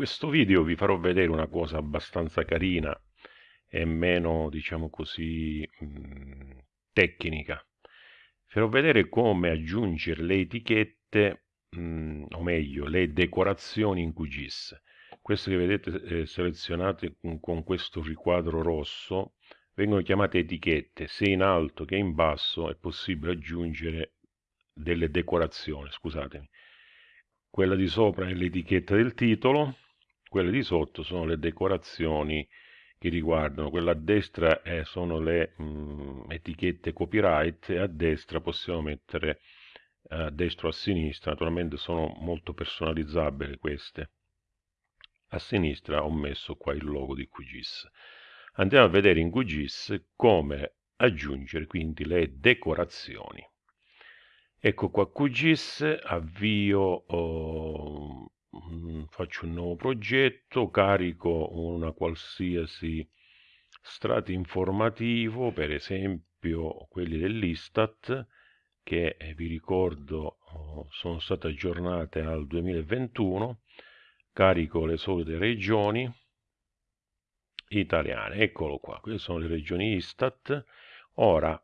questo video vi farò vedere una cosa abbastanza carina e meno, diciamo così, mh, mm, tecnica. Farò vedere come aggiungere le etichette, mh, mm, o meglio, le decorazioni in QGIS. Queste che vedete eh, selezionate con, con questo riquadro rosso vengono chiamate etichette. Sia in alto che in basso è possibile aggiungere delle decorazioni, scusatemi. Quella di sopra è l'etichetta del titolo, quelle di sotto sono le decorazioni che riguardano, quella a destra è, sono le mh, mm, etichette copyright e a destra possiamo mettere a destra o a sinistra, naturalmente sono molto personalizzabili queste. A sinistra ho messo qua il logo di QGIS. Andiamo a vedere in QGIS come aggiungere quindi le decorazioni. Ecco qua QGIS, avvio, oh, faccio un nuovo progetto, carico una qualsiasi strato informativo, per esempio quelli dell'Istat, che eh, vi ricordo oh, sono state aggiornate al 2021, carico le solite regioni italiane, eccolo qua, queste sono le regioni Istat, ora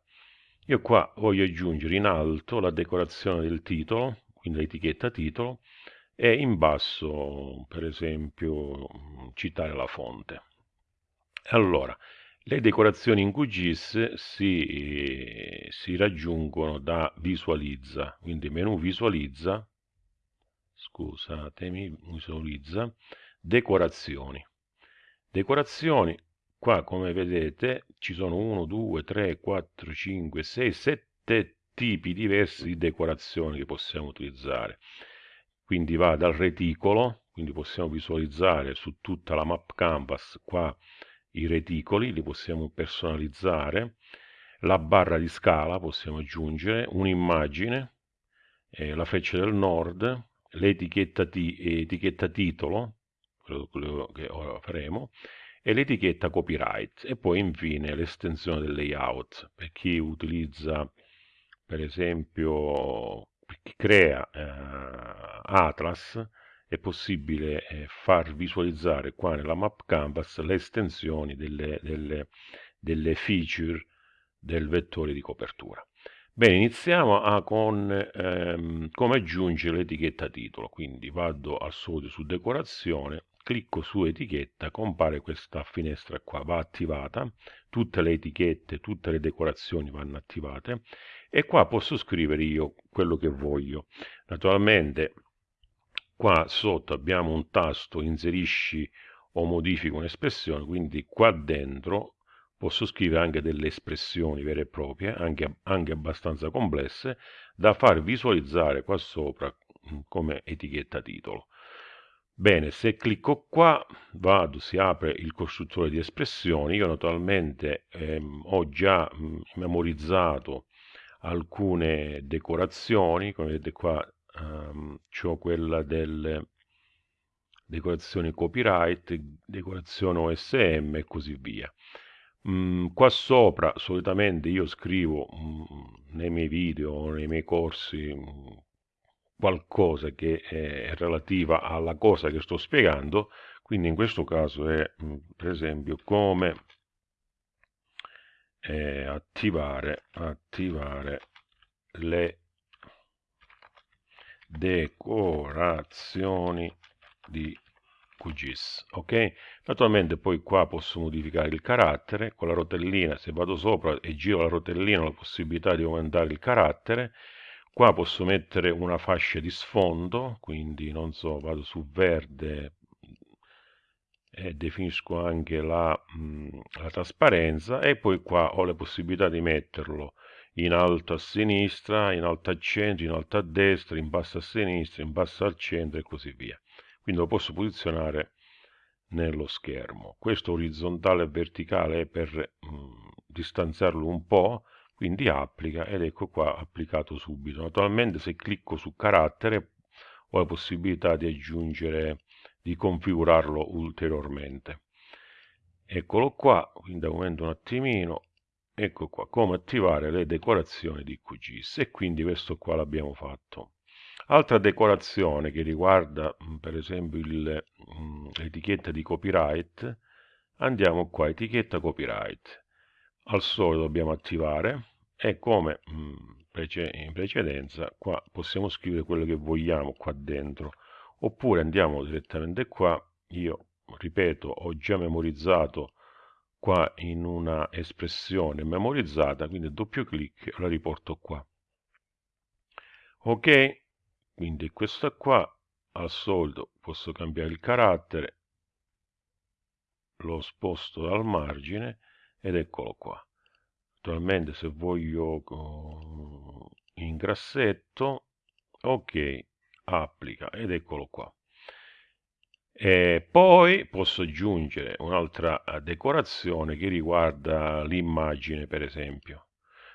io qua voglio aggiungere in alto la decorazione del titolo, quindi l'etichetta titolo, e in basso, per esempio, citare la fonte. Allora, le decorazioni in QGIS si, si raggiungono da visualizza, quindi menu visualizza, scusatemi, visualizza, decorazioni. Decorazioni Qua, come vedete, ci sono 1, 2, 3, 4, 5, 6, 7 tipi diversi di decorazioni che possiamo utilizzare. Quindi va dal reticolo, quindi possiamo visualizzare su tutta la map canvas qua i reticoli, li possiamo personalizzare, la barra di scala possiamo aggiungere, un'immagine, eh, la freccia del nord, l'etichetta etichetta titolo, quello che ora faremo, e l'etichetta copyright. E poi infine l'estensione del layout. Per chi utilizza per esempio per chi crea eh, Atlas è possibile eh, far visualizzare qua nella map canvas le estensioni delle, delle, delle feature del vettore di copertura. Bene, iniziamo a, con ehm, come aggiungere l'etichetta titolo, quindi vado al solito su decorazione, clicco su etichetta, compare questa finestra qua, va attivata, tutte le etichette, tutte le decorazioni vanno attivate e qua posso scrivere io quello che voglio. Naturalmente qua sotto abbiamo un tasto inserisci o modifica un'espressione, quindi qua dentro posso scrivere anche delle espressioni vere e proprie, anche, anche abbastanza complesse, da far visualizzare qua sopra mm, come etichetta titolo. Bene, se clicco qua, vado, si apre il costruttore di espressioni. Io naturalmente ehm, ho già mm, memorizzato alcune decorazioni, come vedete qua um, ho quella delle decorazioni copyright, decorazione OSM e così via. Mm, qua sopra solitamente io scrivo mm, nei miei video nei miei corsi qualcosa che è relativa alla cosa che sto spiegando, quindi in questo caso è mm, per esempio come eh, attivare, attivare le decorazioni di QGIS ok? Naturalmente poi qua posso modificare il carattere con la rotellina se vado sopra e giro la rotellina ho la possibilità di aumentare il carattere. Qua posso mettere una fascia di sfondo quindi non so vado su verde e definisco anche la, mh, la trasparenza e poi qua ho la possibilità di metterlo in alto a sinistra, in alto al centro, in alto a destra, in basso a sinistra, in basso al centro e così via. Quindi lo posso posizionare nello schermo. Questo orizzontale e verticale è per mh, distanziarlo un po', quindi applica ed ecco qua applicato subito naturalmente se clicco su carattere ho la possibilità di aggiungere di configurarlo ulteriormente eccolo qua quindi aumento un attimino ecco qua come attivare le decorazioni di QGIS e quindi questo qua l'abbiamo fatto. Altra decorazione che riguarda mm, per esempio mm, l'etichetta di copyright, andiamo qua, etichetta copyright. Al solito dobbiamo attivare e come mm, in precedenza qua possiamo scrivere quello che vogliamo qua dentro. Oppure andiamo direttamente qua. Io ripeto ho già memorizzato qua in una espressione memorizzata quindi doppio clic la riporto qua. Ok quindi questa qua al solito posso cambiare il carattere lo sposto dal margine ed eccolo qua. Attualmente se voglio in grassetto ok applica ed eccolo qua e poi posso aggiungere un'altra decorazione che riguarda l'immagine per esempio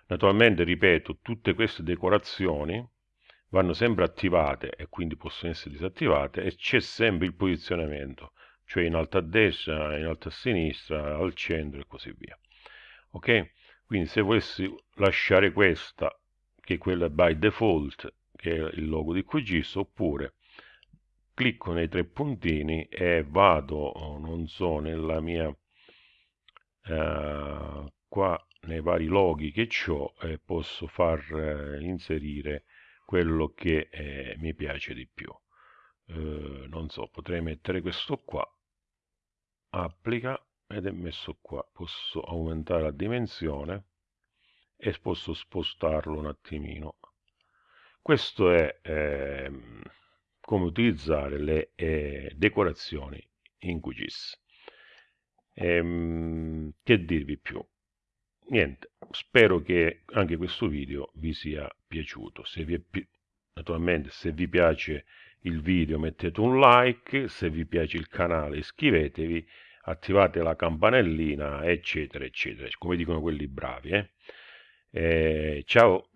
naturalmente ripeto tutte queste decorazioni vanno sempre attivate e quindi possono essere disattivate e c'è sempre il posizionamento, cioè in alto a destra, in alto a sinistra, al centro e così via. Ok? Quindi se volessi lasciare questa, che è quella by default, che è il logo di QGIS, oppure clicco nei tre puntini e vado, non so, nella mia, eh, qua nei vari loghi che ho e posso far eh, inserire quello che eh, mi piace di più. Eh, non so, potrei mettere questo qua, applica ed è messo qua. Posso aumentare la dimensione e posso spostarlo un attimino. Questo è eh, come utilizzare le eh, decorazioni in QGIS. Ehm, che dirvi più? niente, spero che anche questo video vi sia piaciuto. Se vi pi naturalmente se vi piace il video mettete un like, se vi piace il canale iscrivetevi, attivate la campanellina eccetera eccetera, come dicono quelli bravi. Eh? Eh, ciao!